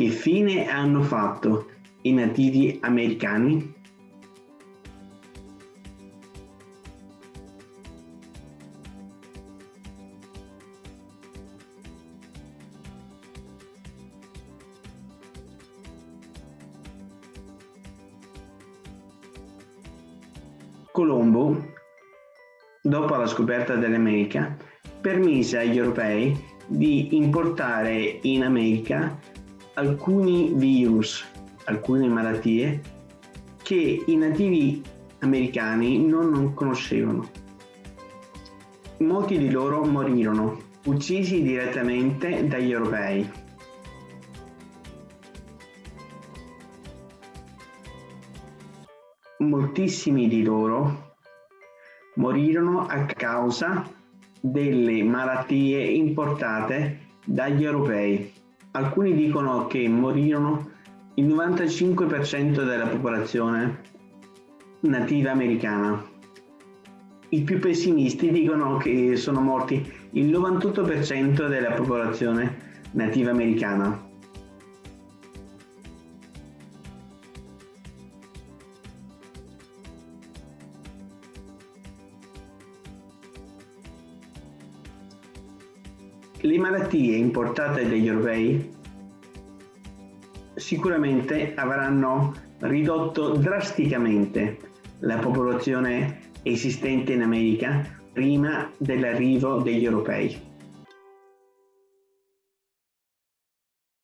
Che fine hanno fatto i nativi americani? Colombo, dopo la scoperta dell'America, permise agli europei di importare in America alcuni virus, alcune malattie che i nativi americani non conoscevano. Molti di loro morirono, uccisi direttamente dagli europei. Moltissimi di loro morirono a causa delle malattie importate dagli europei. Alcuni dicono che morirono il 95% della popolazione nativa americana. I più pessimisti dicono che sono morti il 98% della popolazione nativa americana. Le malattie importate dagli europei sicuramente avranno ridotto drasticamente la popolazione esistente in America prima dell'arrivo degli europei.